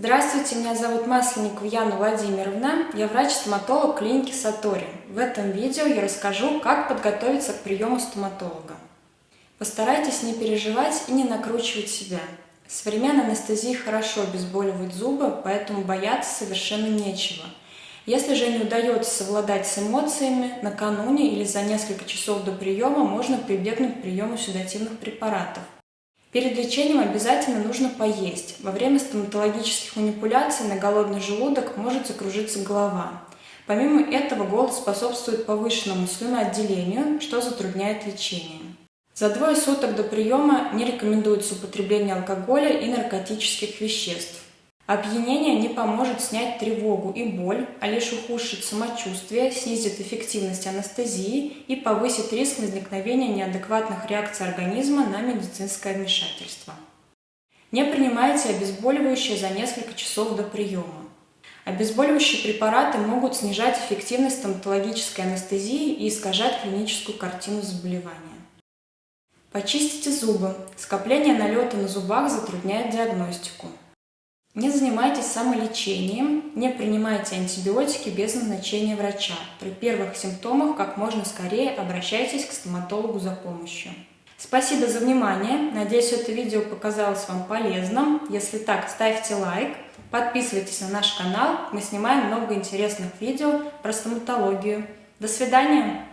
Здравствуйте, меня зовут Масленникова Яна Владимировна. Я врач-стоматолог клиники Сатори. В этом видео я расскажу, как подготовиться к приему стоматолога. Постарайтесь не переживать и не накручивать себя. Современная анестезия хорошо обезболивает зубы, поэтому бояться совершенно нечего. Если же не удается совладать с эмоциями, накануне или за несколько часов до приема можно прибегнуть к приему седативных препаратов. Перед лечением обязательно нужно поесть. Во время стоматологических манипуляций на голодный желудок может закружиться голова. Помимо этого, голод способствует повышенному слюноотделению, что затрудняет лечение. За двое суток до приема не рекомендуется употребление алкоголя и наркотических веществ. Опьянение не поможет снять тревогу и боль, а лишь ухудшит самочувствие, снизит эффективность анестезии и повысит риск возникновения неадекватных реакций организма на медицинское вмешательство. Не принимайте обезболивающие за несколько часов до приема. Обезболивающие препараты могут снижать эффективность стоматологической анестезии и искажать клиническую картину заболевания. Почистите зубы. Скопление налета на зубах затрудняет диагностику. Не занимайтесь самолечением, не принимайте антибиотики без назначения врача. При первых симптомах как можно скорее обращайтесь к стоматологу за помощью. Спасибо за внимание. Надеюсь, это видео показалось вам полезным. Если так, ставьте лайк, подписывайтесь на наш канал. Мы снимаем много интересных видео про стоматологию. До свидания!